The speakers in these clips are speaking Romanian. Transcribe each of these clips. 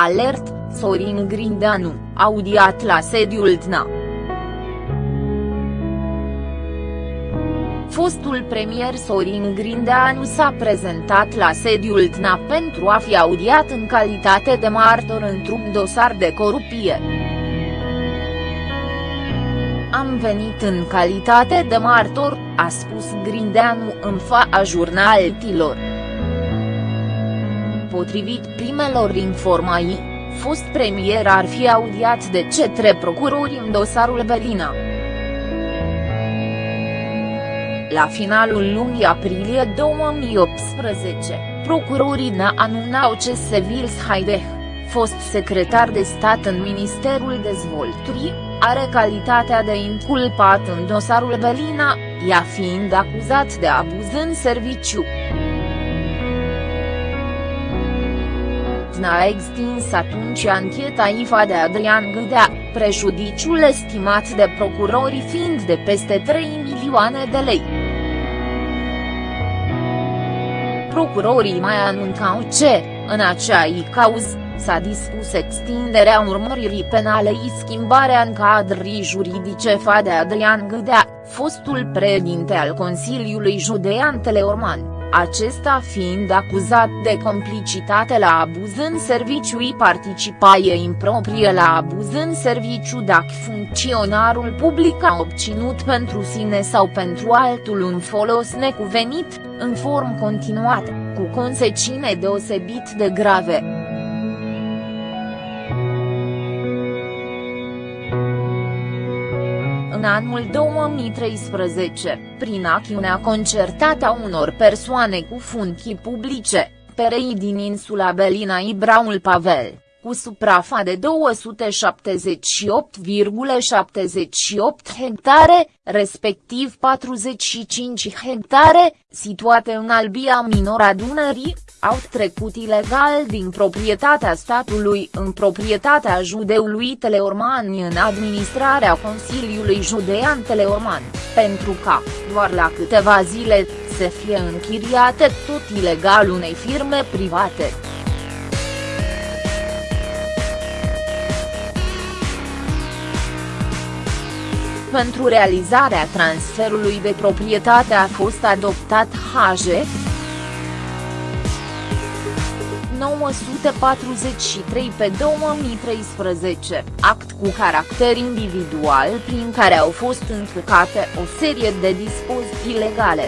Alert, Sorin Grindeanu, audiat la sediul DNA. Fostul premier Sorin Grindeanu s-a prezentat la sediul DNA pentru a fi audiat în calitate de martor într-un dosar de corupție. Am venit în calitate de martor, a spus Grindeanu în fața jurnaltilor. Potrivit primelor informații, fost premier ar fi audiat de cetre procurori în dosarul Belina. La finalul lunii aprilie 2018, procurorii ne anunțau ce Sevils Haideh, fost secretar de stat în Ministerul Dezvoltării, are calitatea de inculpat în dosarul Belina, ea fiind acuzat de abuz în serviciu. A extins atunci ancheta IFA de Adrian Gâdea, prejudiciul estimat de procurorii fiind de peste 3 milioane de lei. Procurorii mai anunțau ce, în acea cauză, s-a dispus extinderea urmăririi penale și schimbarea în cadrii juridice fa de Adrian Gâdea, fostul președinte al Consiliului Judean Teleorman acesta fiind acuzat de complicitate la abuz în serviciu și participaie improprie la abuz în serviciu dacă funcționarul public a obținut pentru sine sau pentru altul un folos necuvenit, în form continuată, cu consecințe deosebit de grave. Anul 2013, prin acțiunea concertată a unor persoane cu funcții publice, perei din insula Belina Ibraul Pavel, cu suprafa de 278,78 hectare, respectiv 45 hectare, situate în albia minora Dunării, au trecut ilegal din proprietatea statului în proprietatea judeului Teleorman în administrarea Consiliului Judean Teleorman, pentru ca, doar la câteva zile, să fie închiriate tot ilegal unei firme private. Pentru realizarea transferului de proprietate a fost adoptat HG, 943 pe 2013, act cu caracter individual prin care au fost încălcate o serie de dispoziții legale.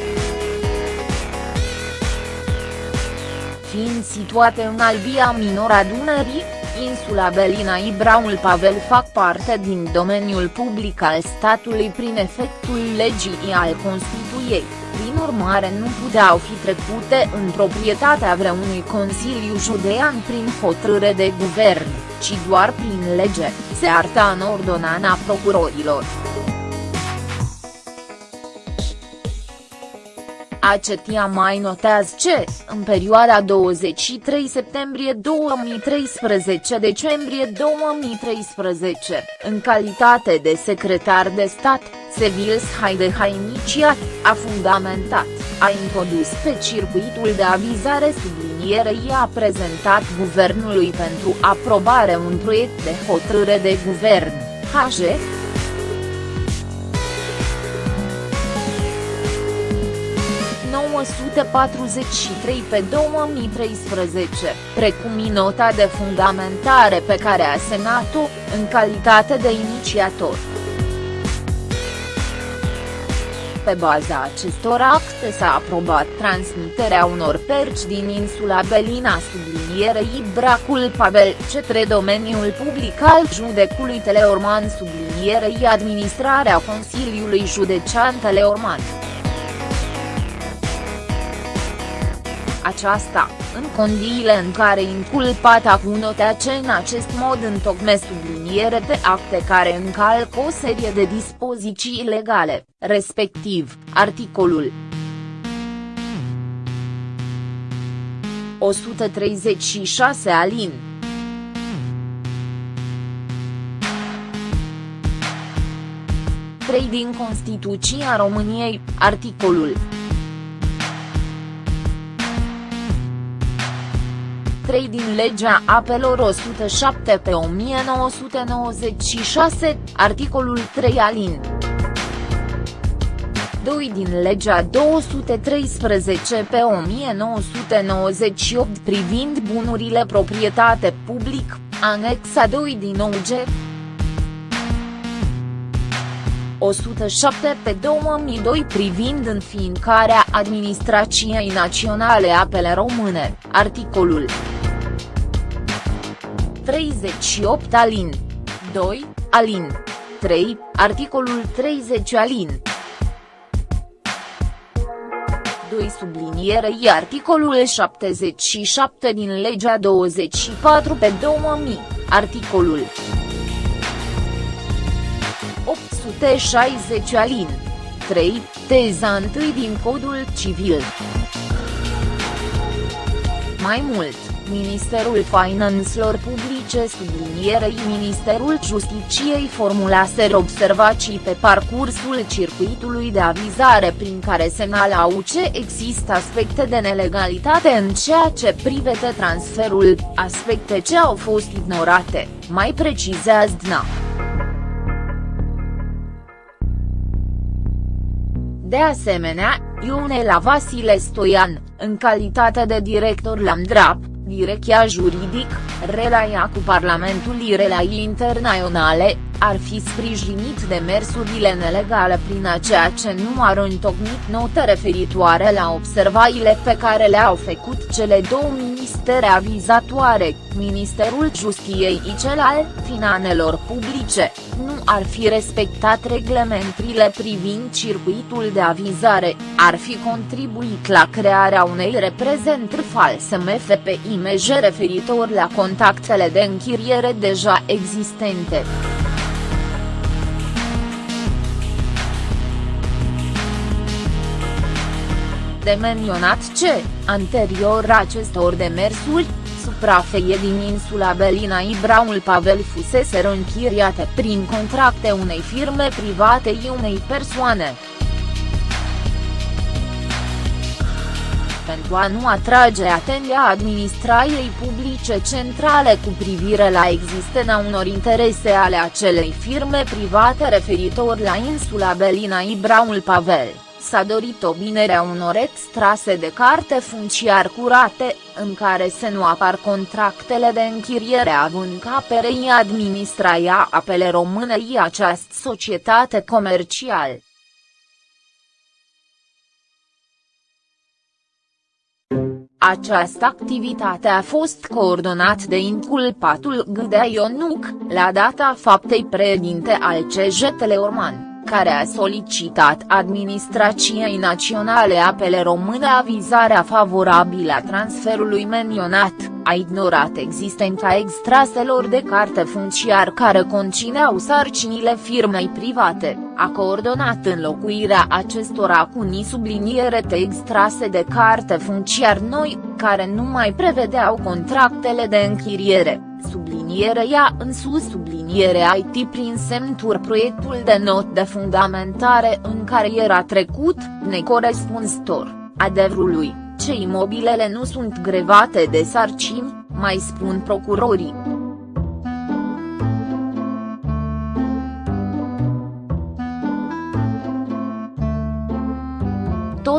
Fiind situate în albia minora Dunării, insula Belina și Braul Pavel fac parte din domeniul public al statului prin efectul legii al Constituiei prin urmare nu puteau fi trecute în proprietatea vreunui Consiliu Judean prin hotărâre de guvern, ci doar prin lege, se arta în ordonanța procurorilor. Acetia mai notează ce, în perioada 23 septembrie 2013 decembrie 2013, în calitate de secretar de stat, Sevils Haide a inițiat, a fundamentat, a introdus pe circuitul de avizare sublinierei a prezentat guvernului pentru aprobare un proiect de hotărâre de guvern, HG, 943 pe 2013, precum și nota de fundamentare pe care a semnat-o, în calitate de inițiator. Pe baza acestor acte s-a aprobat transmiterea unor perci din insula Belina sublinierei Bracul Pavel cetre domeniul public al judecului Teleorman sublinierei administrarea Consiliului Județean Teleorman. Aceasta, în condiile în care inculpata cu ce în acest mod întocme subliniere de acte care încalcă o serie de dispoziții legale, respectiv, articolul 136 alin. Trei din Constituția României, articolul 3 din legea apelor 107 pe 1996, articolul 3 alin. 2 din legea 213 pe 1998 privind bunurile proprietate public, anexa 2 din OG. 107 pe 2002 privind înființarea Administrației Naționale Apele Române, articolul 38 alin. 2, alin. 3, articolul 30 alin. 2 sublinierei articolul 77 din legea 24 pe 2000, articolul 860 alin. 3, teza 1 din Codul Civil. Mai mult, Ministerul Finanțelor Publice sublinierei Ministerul Justiciei formulaseră observații pe parcursul circuitului de avizare prin se semnalau ce există aspecte de nelegalitate în ceea ce privește transferul, aspecte ce au fost ignorate, mai precizează DNA. De asemenea, Ionela Vasile Stoian, în calitate de director la MDRAP, Direcția juridic, relaia cu Parlamentul Irelai Internaționale, ar fi sprijinit demersurile nelegale prin aceea ce nu ar întocmit note referitoare la observațiile pe care le-au făcut cele două ministere avizatoare, Ministerul Justiției și cel al Finanelor Publice, nu ar fi respectat reglementrile privind circuitul de avizare, ar fi contribuit la crearea unei reprezentări false MFP-IMJ referitor la contactele de închiriere deja existente. De menționat ce, anterior acestor demersuri, suprafeie din insula Belina Ibraul Pavel fusese închiriate prin contracte unei firme private și unei persoane. pentru a nu atrage atenția administrației publice centrale cu privire la existența unor interese ale acelei firme private referitor la insula Belina Ibraul Pavel s-a dorit obținerea unor extrase de carte funciar curate, în se să nu apar contractele de închiriere având ca perei administraia apele române și această societate comercială. Această activitate a fost coordonat de inculpatul Gâdea Ionuc, la data faptei președinte al CJ Teleorman care a solicitat Administrației Naționale Apele Române avizarea favorabilă a transferului menționat, a ignorat existența extraselor de carte funciar care conțineau sarcinile firmei private, a coordonat înlocuirea acestora cu ni subliniere de extrase de carte funciar noi, care nu mai prevedeau contractele de închiriere subliniere ea în sus subliniere IT prin semntur proiectul de not de fundamentare în care era trecut, necorespunzător, adevărului, ce imobilele nu sunt grevate de sarcini, mai spun procurorii.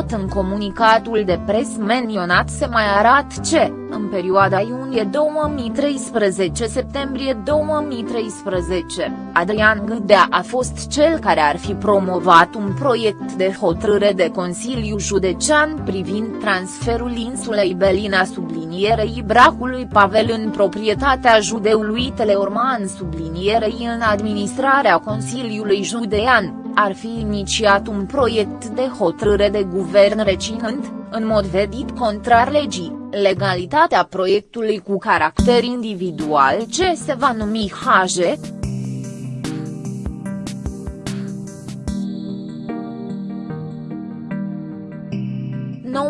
Tot în comunicatul de pres menționat se mai arată ce, în perioada iunie 2013-septembrie 2013, Adrian Gâdea a fost cel care ar fi promovat un proiect de hotărâre de Consiliu Județean privind transferul insulei Belina sublinierei Bracului Pavel în proprietatea judeului Teleorman sublinierei în administrarea Consiliului Judean ar fi inițiat un proiect de hotărâre de guvern recinând, în mod vedit contrar legii, legalitatea proiectului cu caracter individual ce se va numi HG,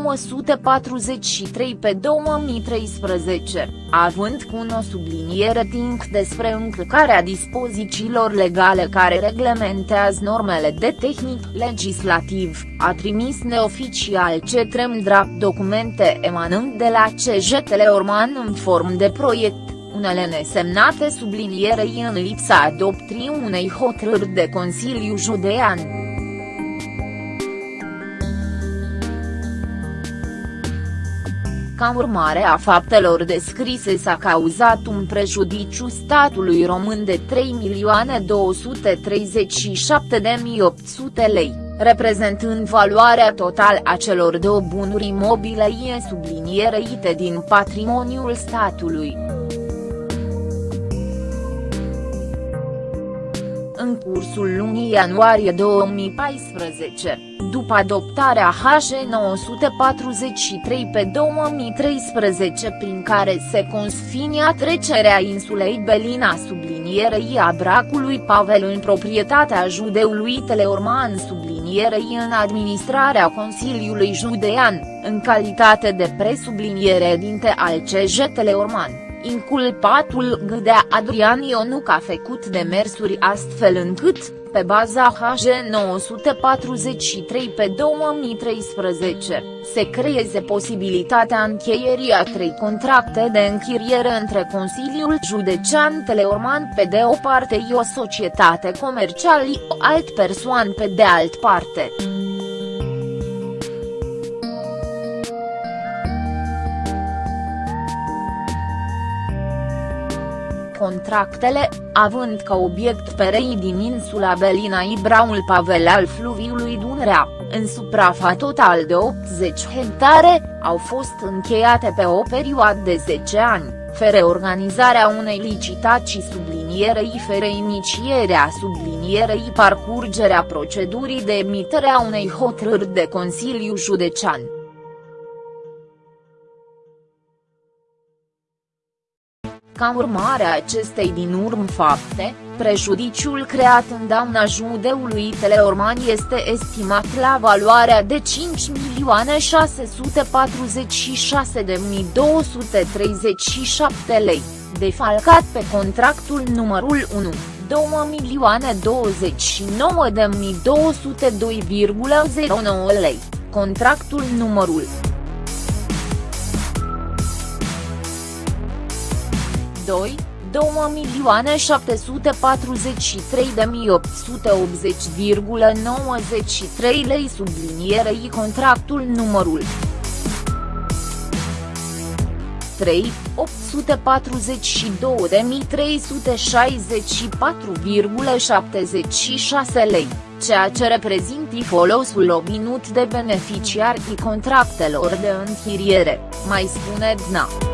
943 pe 2013, având cu o subliniere timp despre încălcarea dispozițiilor legale care reglementează normele de tehnic legislativ, a trimis neoficial cetrem drept documente emanând de la CJ Teleorman în form de proiect unele nesemnate sublinierei în lipsa adoptrii unei hotărâri de Consiliu Judean. Ca urmare a faptelor descrise s-a cauzat un prejudiciu statului român de 3.237.800 lei, reprezentând valoarea totală a celor două bunuri imobile sublinierei din patrimoniul statului. În cursul lunii ianuarie 2014, după adoptarea HG 943 pe 2013 prin care se consfinia trecerea insulei Belina sublinierei a bracului Pavel în proprietatea judeului Teleorman sublinierei în administrarea Consiliului Judean, în calitate de presubliniere dinte al CJ Teleorman inculpatul Gâdea Adrian Ionuc a făcut demersuri astfel încât, pe baza HG 943 pe 2013, se creeze posibilitatea încheierii a trei contracte de închiriere între Consiliul Județean Teleorman pe de o parte și o societate comercială o alt persoan pe de alt parte. Contractele, având ca obiect perei din insula Belina Ibraul Pavel al fluviului Dunărea, în suprafa total de 80 hectare, au fost încheiate pe o perioadă de 10 ani, fără organizarea unei licitații sublinierei fără inicierea sublinierei parcurgerea procedurii de emitere a unei hotărâri de Consiliu Județean. Ca urmare a acestei din urmă fapte, prejudiciul creat în dauna judeului Teleorman este estimat la valoarea de 5.646.237 lei, defalcat pe contractul numărul 1. 2.029.202,09 lei, contractul numărul 2, 2.743.880,93 lei sublinierei contractul numărul 3, 842.364,76 lei, ceea ce reprezintă folosul obținut de beneficiarii contractelor de închiriere, mai spune DNA.